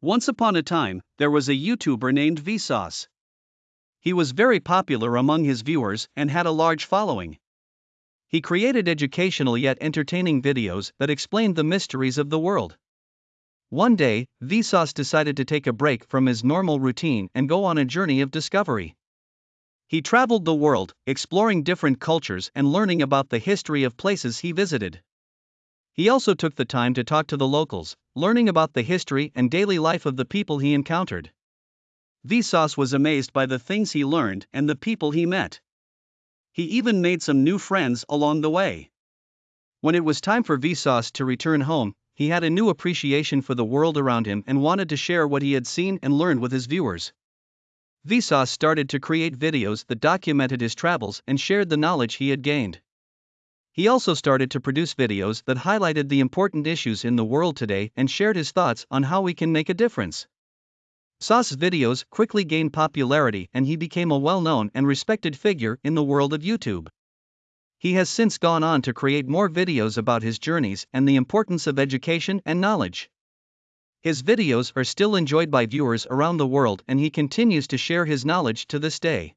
Once upon a time, there was a YouTuber named Vsauce. He was very popular among his viewers and had a large following. He created educational yet entertaining videos that explained the mysteries of the world. One day, Vsauce decided to take a break from his normal routine and go on a journey of discovery. He traveled the world, exploring different cultures and learning about the history of places he visited. He also took the time to talk to the locals, learning about the history and daily life of the people he encountered. Vsauce was amazed by the things he learned and the people he met. He even made some new friends along the way. When it was time for Vsauce to return home, he had a new appreciation for the world around him and wanted to share what he had seen and learned with his viewers. Vsauce started to create videos that documented his travels and shared the knowledge he had gained. He also started to produce videos that highlighted the important issues in the world today and shared his thoughts on how we can make a difference. Sauce's videos quickly gained popularity and he became a well known and respected figure in the world of YouTube. He has since gone on to create more videos about his journeys and the importance of education and knowledge. His videos are still enjoyed by viewers around the world and he continues to share his knowledge to this day.